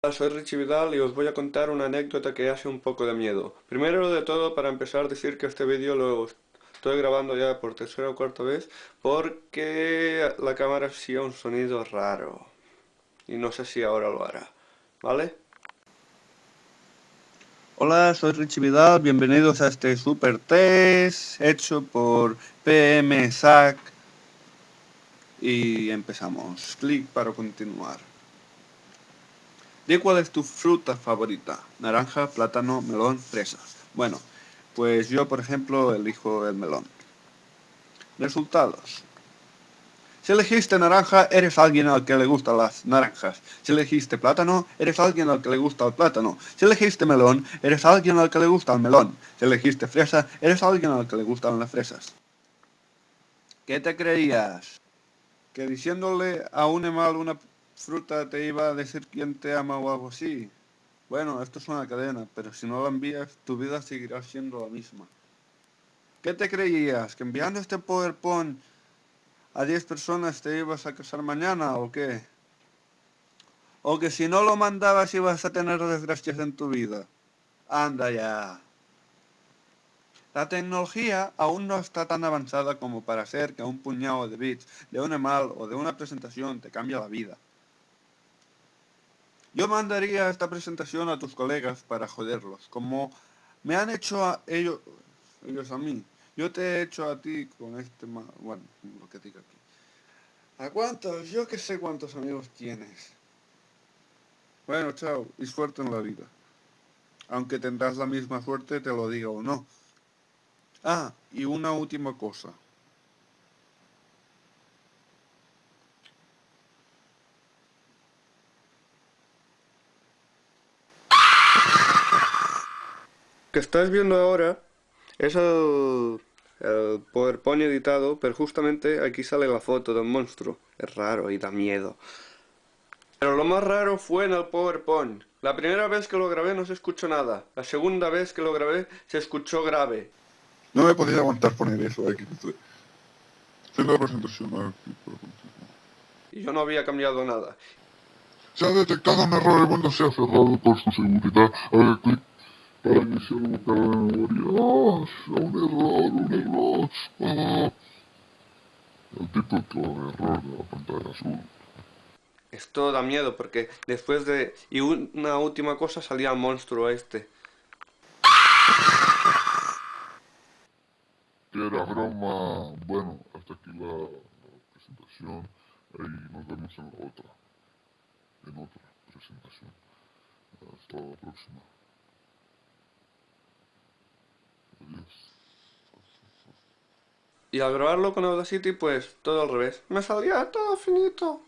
Hola, soy Richie Vidal y os voy a contar una anécdota que hace un poco de miedo. Primero de todo, para empezar, decir que este vídeo lo estoy grabando ya por tercera o cuarta vez porque la cámara hacía un sonido raro. Y no sé si ahora lo hará, ¿vale? Hola, soy Richie Vidal, bienvenidos a este super test hecho por PMSAC y empezamos. Clic para continuar. Di cuál es tu fruta favorita. Naranja, plátano, melón, fresa. Bueno, pues yo por ejemplo elijo el melón. Resultados. Si elegiste naranja, eres alguien al que le gustan las naranjas. Si elegiste plátano, eres alguien al que le gusta el plátano. Si elegiste melón, eres alguien al que le gusta el melón. Si elegiste fresa, eres alguien al que le gustan las fresas. ¿Qué te creías? ¿Que diciéndole a un animal una fruta te iba a decir quién te ama o algo así? Bueno, esto es una cadena, pero si no la envías, tu vida seguirá siendo la misma. ¿Qué te creías? ¿Que enviando este PowerPoint a 10 personas te ibas a casar mañana o qué? O que si no lo mandabas ibas a tener desgracias en tu vida. Anda ya. La tecnología aún no está tan avanzada como para hacer que un puñado de bits de un email o de una presentación te cambie la vida. Yo mandaría esta presentación a tus colegas para joderlos, como me han hecho a ellos, ellos a mí. Yo te he hecho a ti con este, bueno, lo que diga aquí. ¿A cuántos? Yo que sé cuántos amigos tienes. Bueno, chao, y suerte en la vida. Aunque tendrás la misma suerte, te lo diga o no. Ah, y una última cosa. Que estás viendo ahora es el, el PowerPoint editado, pero justamente aquí sale la foto del monstruo. Es raro y da miedo. Pero lo más raro fue en el PowerPoint. La primera vez que lo grabé no se escuchó nada. La segunda vez que lo grabé se escuchó grave. No me podía aguantar poner eso aquí. Haciendo la presentación Y yo no había cambiado nada. Se ha detectado un error, el mundo se ha cerrado por su seguridad. A ver, clic para iniciar un carga de memoria. ¡Ah! Un error, un error. ¡Ah! El típico error de la pantalla azul. Esto da miedo porque después de... Y una última cosa salía el monstruo este. Que era broma. Bueno, hasta aquí la, la presentación. Ahí nos vemos en la otra. En otra presentación. Hasta la próxima. Y al grabarlo con Audacity, pues todo al revés. Me salía todo finito.